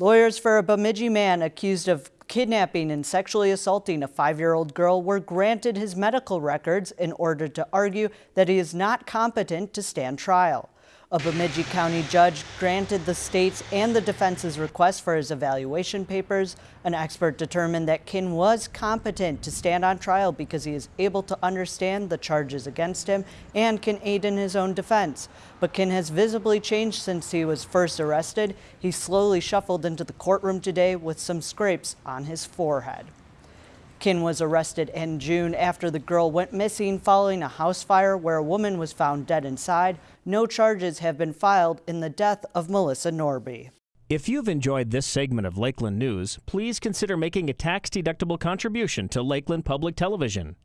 Lawyers for a Bemidji man accused of kidnapping and sexually assaulting a five-year-old girl were granted his medical records in order to argue that he is not competent to stand trial. A Bemidji County judge granted the state's and the defense's request for his evaluation papers. An expert determined that Kin was competent to stand on trial because he is able to understand the charges against him and can aid in his own defense. But Kin has visibly changed since he was first arrested. He slowly shuffled into the courtroom today with some scrapes on his forehead. Kin was arrested in June after the girl went missing following a house fire where a woman was found dead inside. No charges have been filed in the death of Melissa Norby. If you've enjoyed this segment of Lakeland News, please consider making a tax-deductible contribution to Lakeland Public Television.